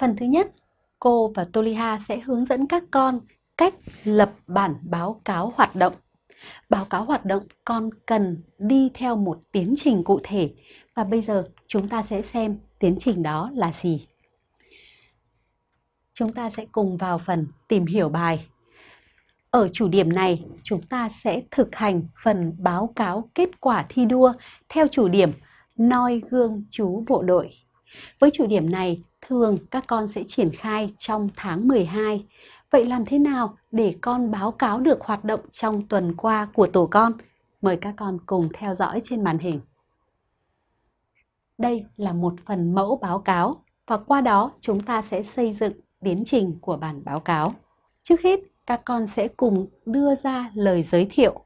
Phần thứ nhất, cô và Toliha sẽ hướng dẫn các con cách lập bản báo cáo hoạt động. Báo cáo hoạt động con cần đi theo một tiến trình cụ thể và bây giờ chúng ta sẽ xem tiến trình đó là gì. Chúng ta sẽ cùng vào phần tìm hiểu bài. Ở chủ điểm này, chúng ta sẽ thực hành phần báo cáo kết quả thi đua theo chủ điểm noi gương chú bộ đội. Với chủ điểm này, thường các con sẽ triển khai trong tháng 12. Vậy làm thế nào để con báo cáo được hoạt động trong tuần qua của tổ con? Mời các con cùng theo dõi trên màn hình. Đây là một phần mẫu báo cáo và qua đó chúng ta sẽ xây dựng tiến trình của bản báo cáo. Trước hết, các con sẽ cùng đưa ra lời giới thiệu.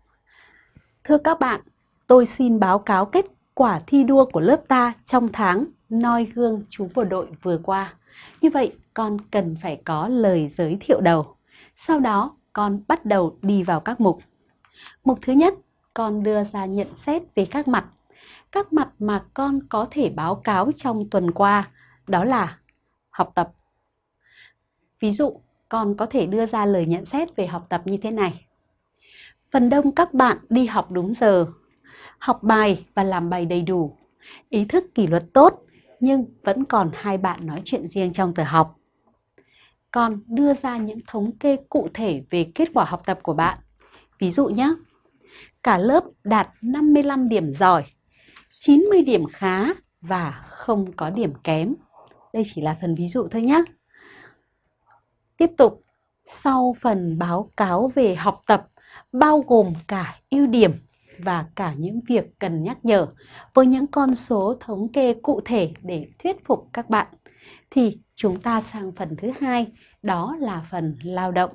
Thưa các bạn, tôi xin báo cáo kết quả thi đua của lớp ta trong tháng noi gương chú bộ đội vừa qua. Như vậy, con cần phải có lời giới thiệu đầu. Sau đó, con bắt đầu đi vào các mục. Mục thứ nhất, con đưa ra nhận xét về các mặt. Các mặt mà con có thể báo cáo trong tuần qua, đó là học tập. Ví dụ, con có thể đưa ra lời nhận xét về học tập như thế này. Phần đông các bạn đi học đúng giờ, học bài và làm bài đầy đủ, ý thức kỷ luật tốt, nhưng vẫn còn hai bạn nói chuyện riêng trong giờ học. Con đưa ra những thống kê cụ thể về kết quả học tập của bạn. Ví dụ nhé, cả lớp đạt 55 điểm giỏi, 90 điểm khá và không có điểm kém. Đây chỉ là phần ví dụ thôi nhé. Tiếp tục, sau phần báo cáo về học tập bao gồm cả ưu điểm và cả những việc cần nhắc nhở với những con số thống kê cụ thể để thuyết phục các bạn. Thì chúng ta sang phần thứ hai, đó là phần lao động.